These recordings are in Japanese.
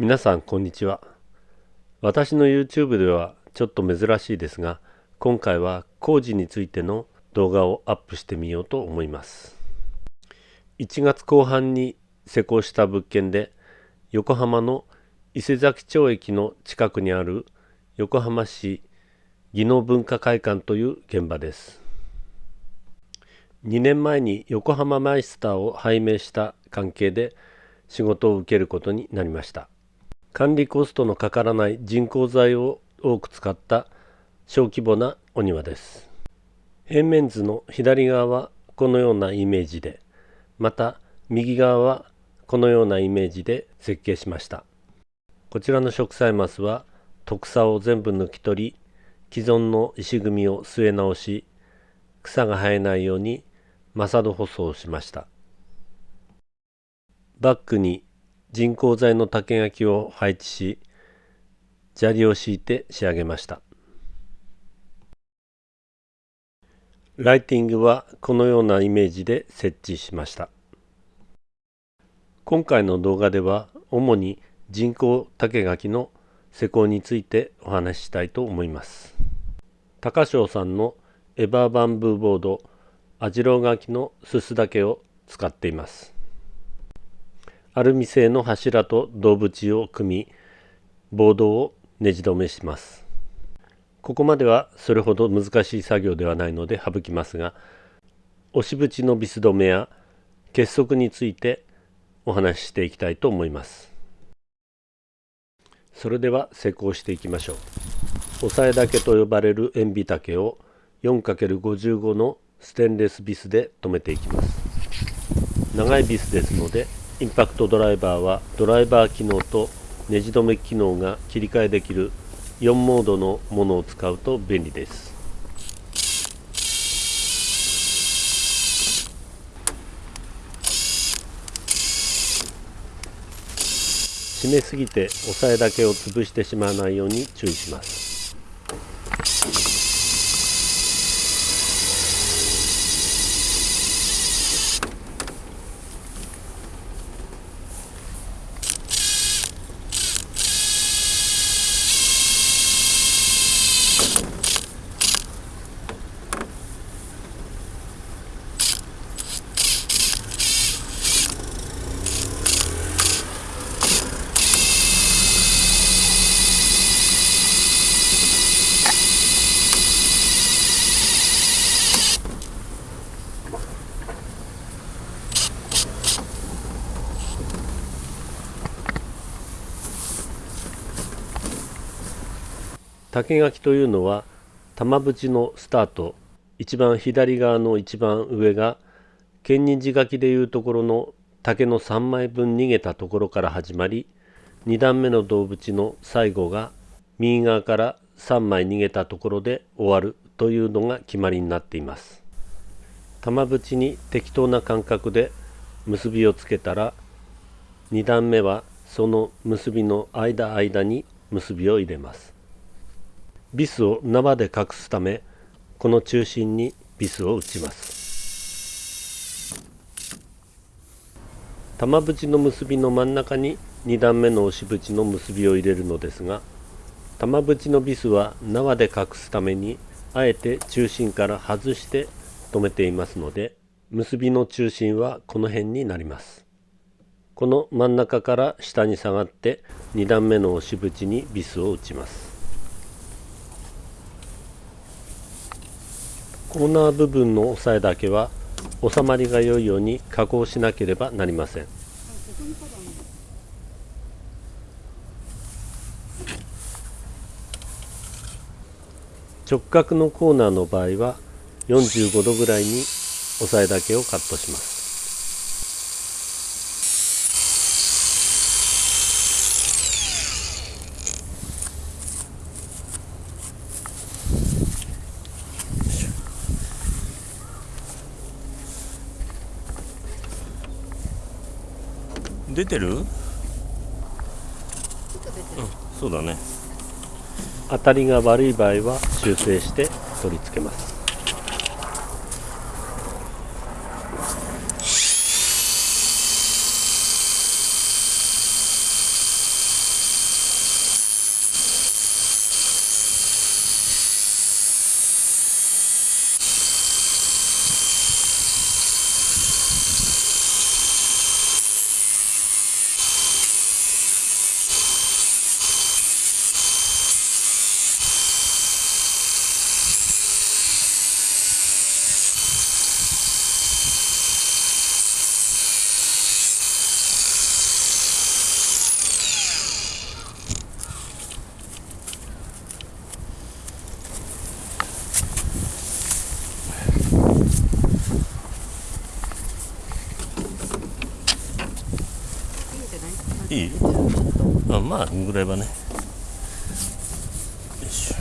皆さんこんにちは。私の YouTube ではちょっと珍しいですが今回は工事についての動画をアップしてみようと思います。1月後半に施工した物件で横浜の伊勢崎町駅の近くにある横浜市技能文化会館という現場です。2年前に横浜マイスターを拝命した関係で仕事を受けることになりました。管理コストのかからない人工材を多く使った小規模なお庭です。平面図の左側はこのようなイメージでまた右側はこのようなイメージで設計しました。こちらの植栽マスは特差を全部抜き取り既存の石組みを据え直し草が生えないようにマサド舗装をしました。バックに人工材の竹垣を配置し砂利を敷いて仕上げました。ライティングはこのようなイメージで設置しました。今回の動画では主に人工竹垣の施工についてお話ししたいと思います。高翔さんのエバーバンブーボードアジロ垣のすす竹を使っています。アルミ製の柱と胴縁を組みボードをねじ止めします。ここまではそれほど難しい作業ではないので省きますが押し縁のビス止めや結束についてお話ししていきたいと思います。それでは施工していきましょう。押さえ竹と呼ばれる塩ビ竹を 4×55 のステンレスビスで留めていきます。長いビスですのでインパクトドライバーはドライバー機能とネジ止め機能が切り替えできる4モードのものを使うと便利です。締めすぎて押さえだけを潰してしまわないように注意します。竹垣というのは玉縁のスタート一番左側の一番上が剣人字書きでいうところの竹の3枚分逃げたところから始まり2段目の胴縁の最後が右側から3枚逃げたところで終わるというのが決まりになっています。玉縁に適当な間隔で結びをつけたら2段目はその結びの間間に結びを入れます。ビスを縄で隠すためこの中心にビスを打ちます。玉縁の結びの真ん中に2段目の押し縁の結びを入れるのですが玉縁のビスは縄で隠すためにあえて中心から外して留めていますので結びの中心はこの辺になります。この真ん中から下に下がって2段目の押し縁にビスを打ちます。コーナー部分の押さえだけは収まりが良いように加工しなければなりません。直角のコーナーの場合は45度ぐらいに押さえだけをカットします。出てる？うんそうだね。当たりが悪い場合は修正して取り付けますあまあぐらいはね。よいしょ。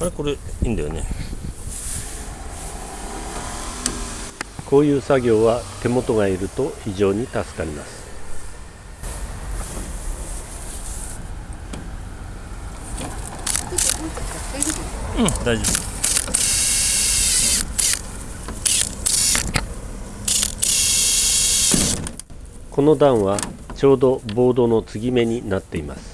あれ？これいいんだよね。こういう作業は手元がいると非常に助かります。うん大丈夫この段はちょうどボードの継ぎ目になっています。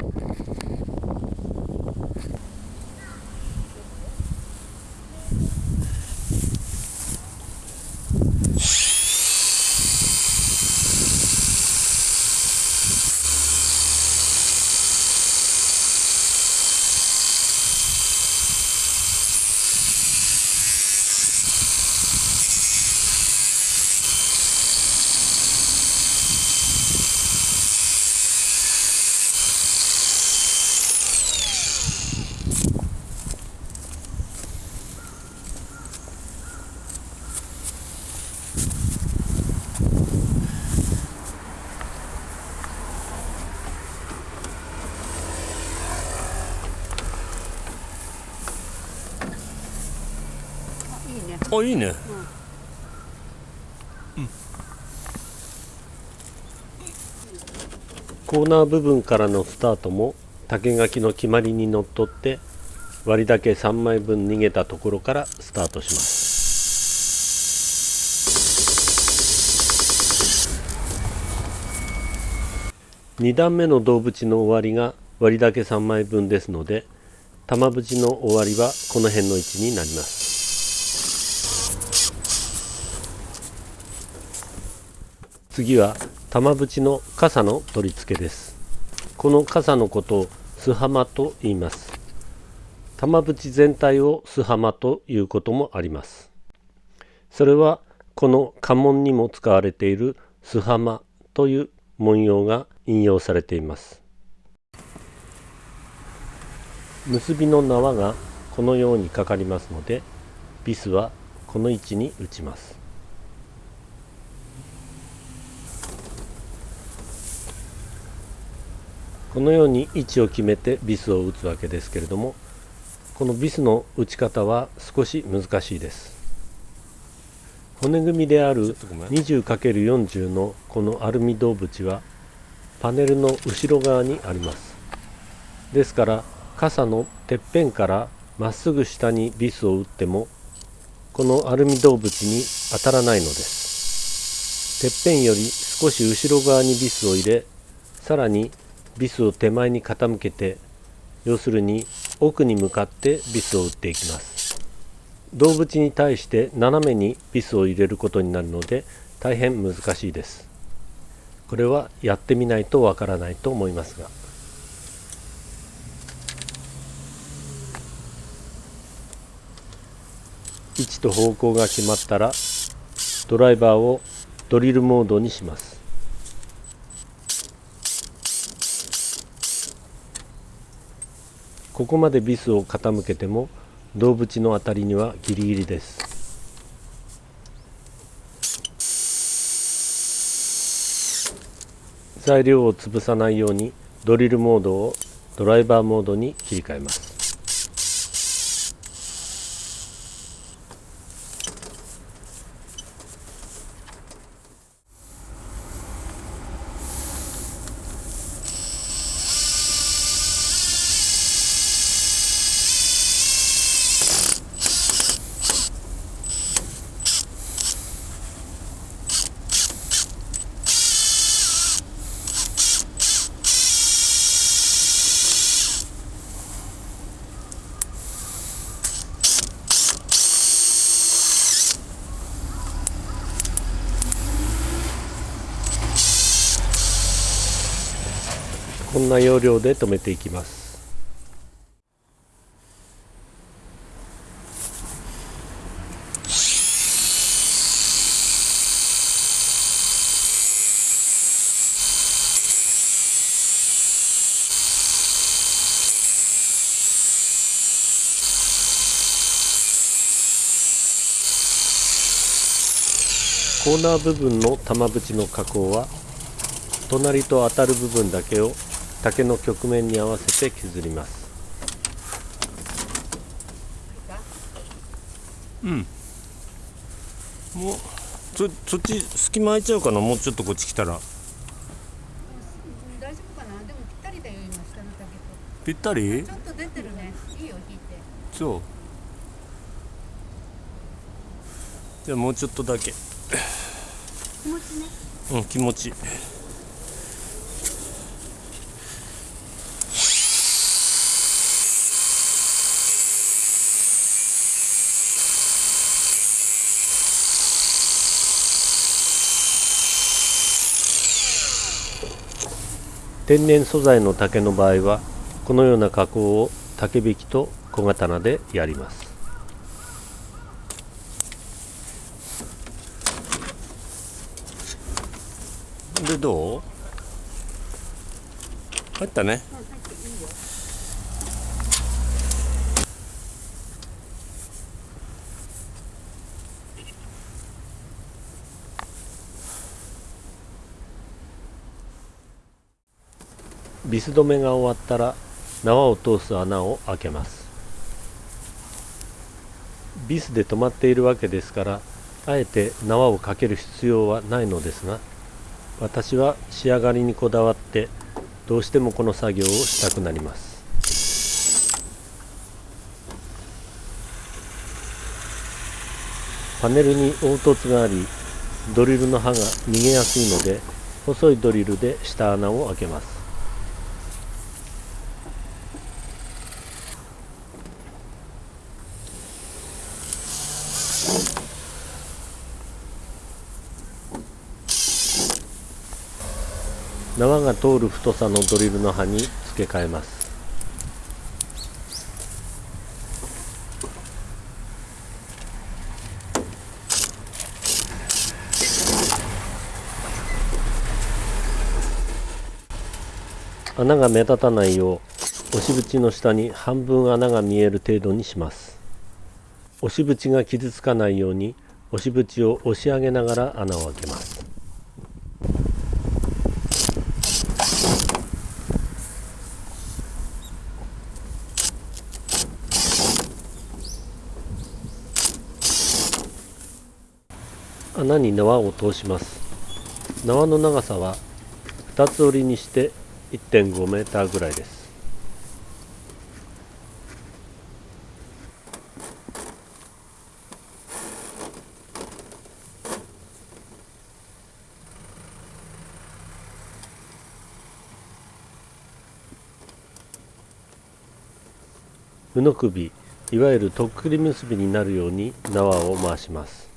いいね。あいいねコーナー部分からのスタートも竹垣の決まりにのっとって割りだけ3枚分逃げたところからスタートします。2段目の胴縁の終わりが割りだけ3枚分ですので玉縁の終わりはこの辺の位置になります。次は玉縁の傘の取り付けです。この傘のことを巣浜と言います。玉縁全体を巣浜ということもあります。それはこの家紋にも使われている巣浜という文様が引用されています。結びの縄がこのようにかかりますのでビスはこの位置に打ちます。このように位置を決めてビスを打つわけですけれどもこのビスの打ち方は少し難しいです。骨組みであるちょっとごめん。20×40 のこのアルミ銅縁はパネルの後ろ側にあります。ですから傘のてっぺんからまっすぐ下にビスを打ってもこのアルミ銅縁に当たらないのです。てっぺんより少し後ろ側にビスを入れさらにビスを手前に傾けて要するに奥に向かってビスを打っていきます。銅縁に対して斜めにビスを入れることになるので大変難しいです。これはやってみないとわからないと思いますが。位置と方向が決まったらドライバーをドリルモードにします。ここまでビスを傾けても銅縁のあたりにはギリギリです。材料を潰さないようにドリルモードをドライバーモードに切り替えます。な要領で留めていきます。コーナー部分の玉縁の加工は隣と当たる部分だけを竹の曲面に合わせて削ります。うん。もうそそっち隙間空いちゃうかな？もうちょっとこっち来たら。大丈夫かな？でもぴったりだよ今下の竹ぴったり？とちょっと出てるね。いいよ引いて。そう。じゃあもうちょっとだけ。気持ちね。うん気持ち天然素材の竹の場合はこのような加工を竹引きと小刀でやります。でどう？入ったね入っていいよビス止めが終わったら縄を通す穴を開けます。ビスで止まっているわけですからあえて縄をかける必要はないのですが私は仕上がりにこだわってどうしてもこの作業をしたくなります。パネルに凹凸がありドリルの刃が逃げやすいので細いドリルで下穴を開けます。縄が通る太さのドリルの刃に付け替えます。穴が目立たないよう押し縁の下に半分穴が見える程度にします。押し縁が傷つかないように押し縁を押し上げながら穴を開けます。穴に縄を通します。縄の長さは2つ折りにして1.5メーターぐらいです。布首いわゆるとっくり結びになるように縄を回します。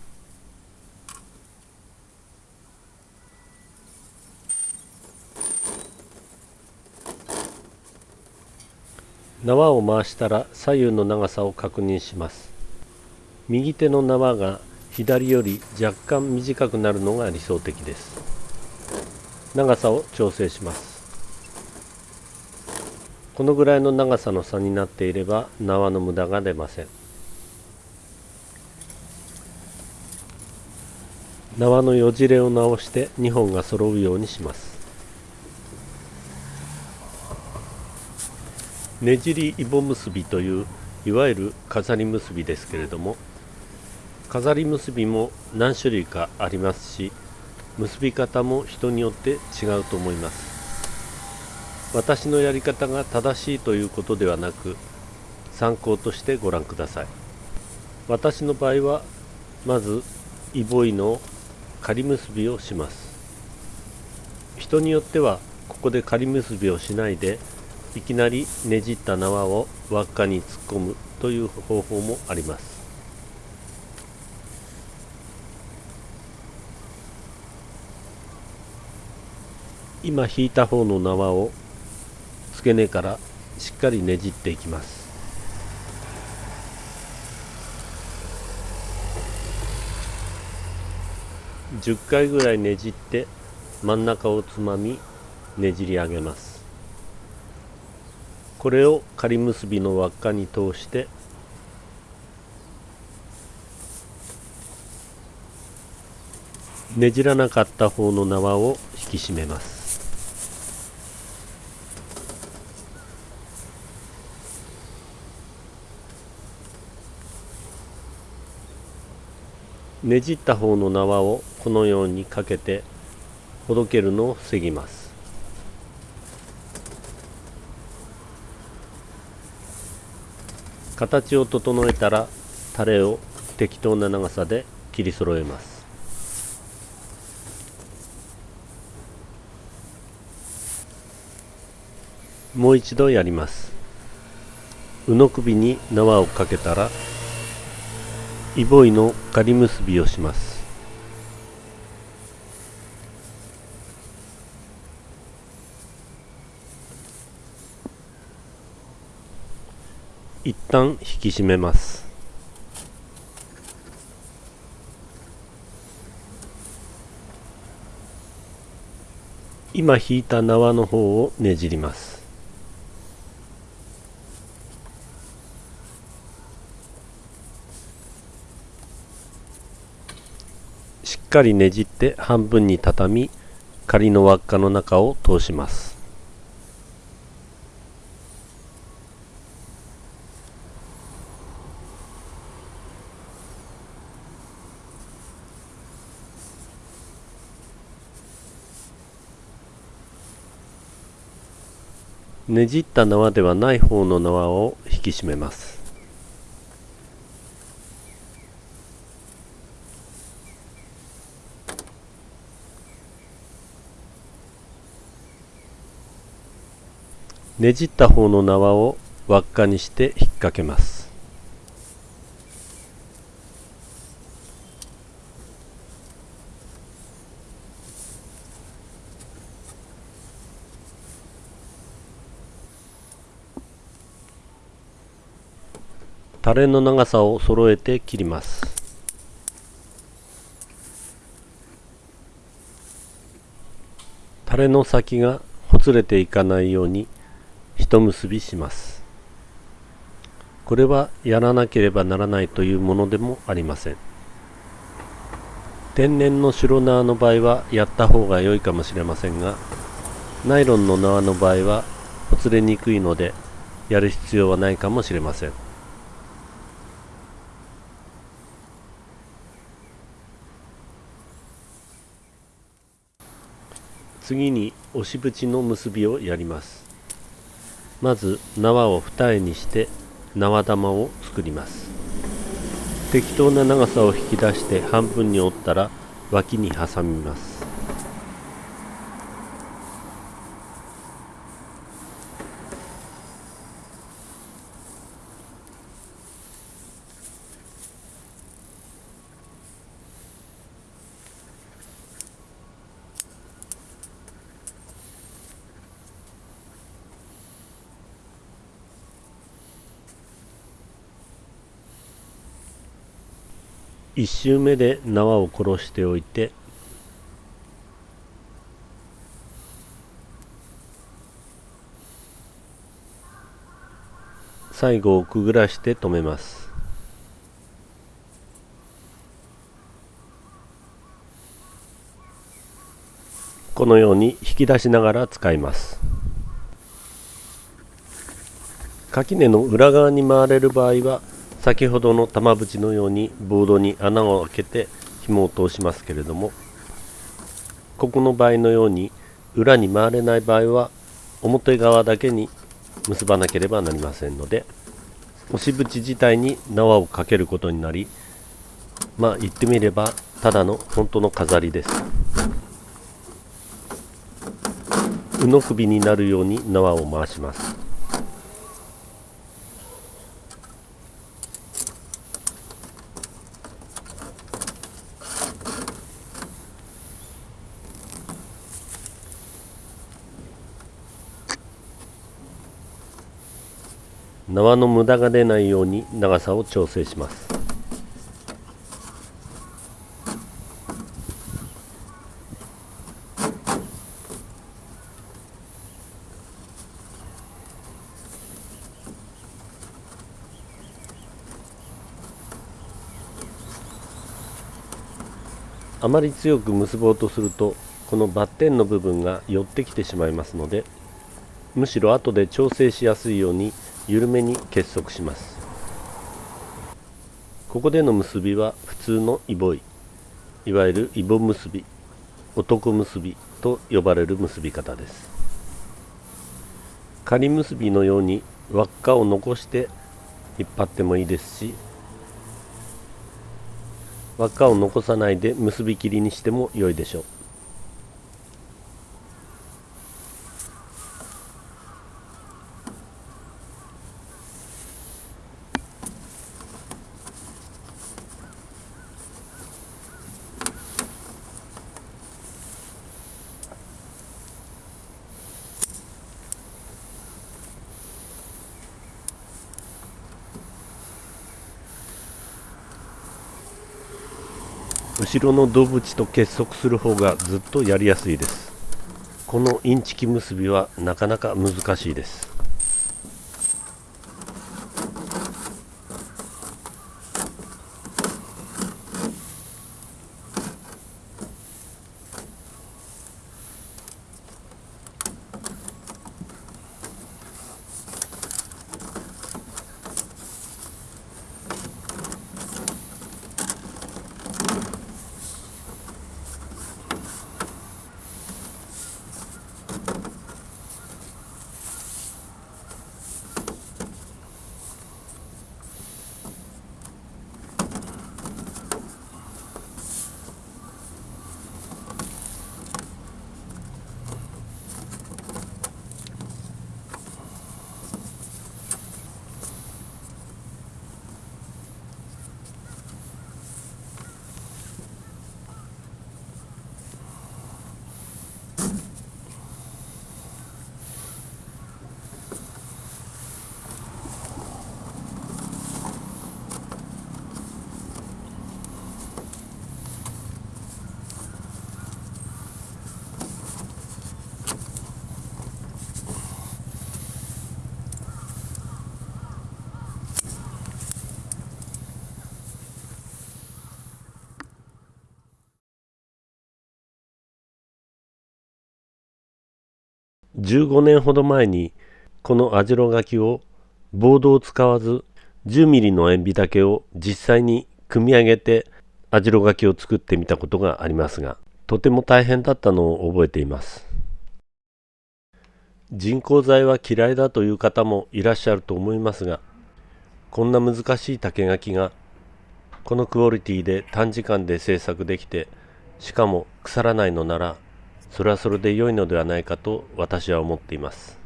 縄を回したら左右の長さを確認します。右手の縄が左より若干短くなるのが理想的です。長さを調整します。このぐらいの長さの差になっていれば縄の無駄が出ません。縄のよじれを直して2本が揃うようにします。ねじりイボ結びといういわゆる飾り結びですけれども飾り結びも何種類かありますし結び方も人によって違うと思います。私のやり方が正しいということではなく参考としてご覧ください。私の場合はまずイボイの仮結びをします。人によってはここで仮結びをしないでいきなりねじった縄を輪っかに突っ込むという方法もあります。今引いた方の縄を付け根からしっかりねじっていきます。10回ぐらいねじって真ん中をつまみねじり上げます。これを仮結びの輪っかに通してねじらなかった方の縄を引き締めます。ねじった方の縄をこのようにかけてほどけるのを防ぎます。形を整えたらタレを適当な長さで切り揃えます。もう一度やります。うの首に縄をかけたらイボイの仮結びをします。一旦引き締めます。今引いた縄の方をねじります。しっかりねじって半分に畳み仮の輪っかの中を通します。ねじった縄ではない方の縄を引き締めます。ねじった方の縄を輪っかにして引っ掛けます。タレの長さを揃えて切ります。タレの先がほつれていかないように一結びします。これはやらなければならないというものでもありません。天然の白縄の場合はやった方が良いかもしれませんがナイロンの縄の場合はほつれにくいのでやる必要はないかもしれません。次に押し縁の結びをやります。まず縄を二重にして縄玉を作ります。適当な長さを引き出して半分に折ったら脇に挟みます。1周目で縄を殺しておいて最後をくぐらして止めます。このように引き出しながら使います。垣根の裏側に回れる場合は先ほどの玉縁のようにボードに穴を開けて紐を通しますけれどもここの場合のように裏に回れない場合は表側だけに結ばなければなりませんので押し縁自体に縄をかけることになりまあ言ってみればただの本当の飾りです。うの首になるように縄を回します。縄の無駄が出ないように長さを調整します。あまり強く結ぼうとするとこのバッテンの部分が寄ってきてしまいますのでむしろ後で調整しやすいように緩めに結束します。ここでの結びは普通のイボイ。いわゆるイボ結び男結びと呼ばれる結び方です。仮結びのように輪っかを残して引っ張ってもいいですし輪っかを残さないで結び切りにしても良いでしょう。後ろの胴縁と結束する方がずっとやりやすいです。このインチキ結びはなかなか難しいです。15年ほど前にこの網代柿をボードを使わず10ミリの塩ビ竹を実際に組み上げて網代柿を作ってみたことがありますがとても大変だったのを覚えています。人工材は嫌いだという方もいらっしゃると思いますがこんな難しい竹垣がこのクオリティで短時間で制作できてしかも腐らないのならそれはそれで良いのではないかと私は思っています。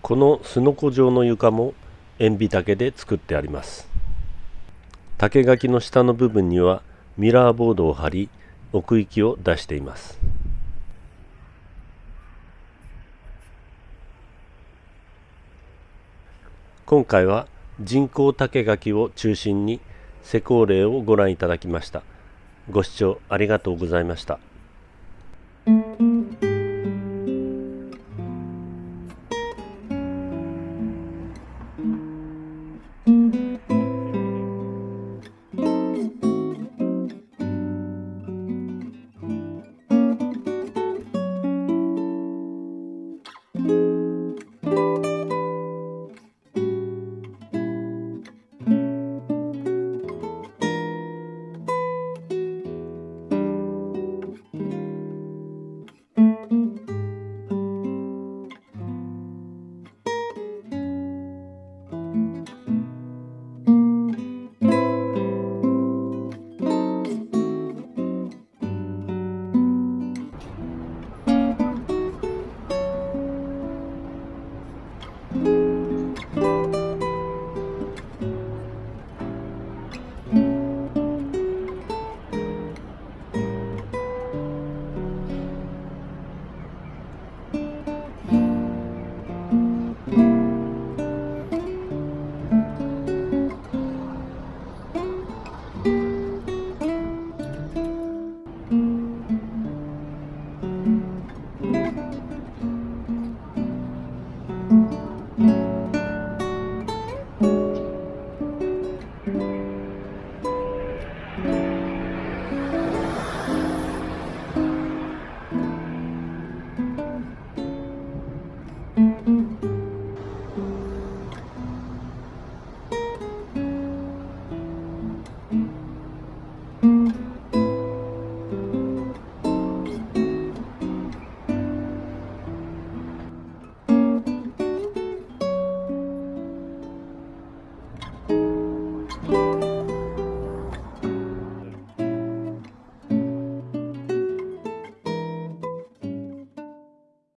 このすのこ状の床も塩ビ竹で作ってあります。竹垣の下の部分にはミラーボードを貼り奥行きを出しています。今回は人工竹垣を中心に施工例をご覧いただきました。ご視聴ありがとうございました。